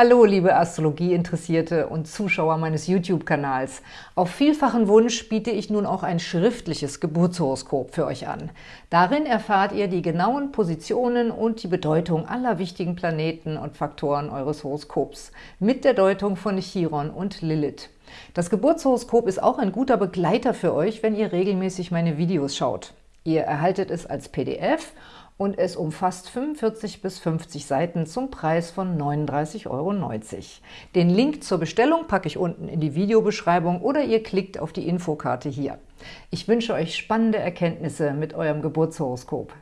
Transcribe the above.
Hallo, liebe Astrologie-Interessierte und Zuschauer meines YouTube-Kanals. Auf vielfachen Wunsch biete ich nun auch ein schriftliches Geburtshoroskop für euch an. Darin erfahrt ihr die genauen Positionen und die Bedeutung aller wichtigen Planeten und Faktoren eures Horoskops mit der Deutung von Chiron und Lilith. Das Geburtshoroskop ist auch ein guter Begleiter für euch, wenn ihr regelmäßig meine Videos schaut. Ihr erhaltet es als PDF und es umfasst 45 bis 50 Seiten zum Preis von 39,90 Euro. Den Link zur Bestellung packe ich unten in die Videobeschreibung oder ihr klickt auf die Infokarte hier. Ich wünsche euch spannende Erkenntnisse mit eurem Geburtshoroskop.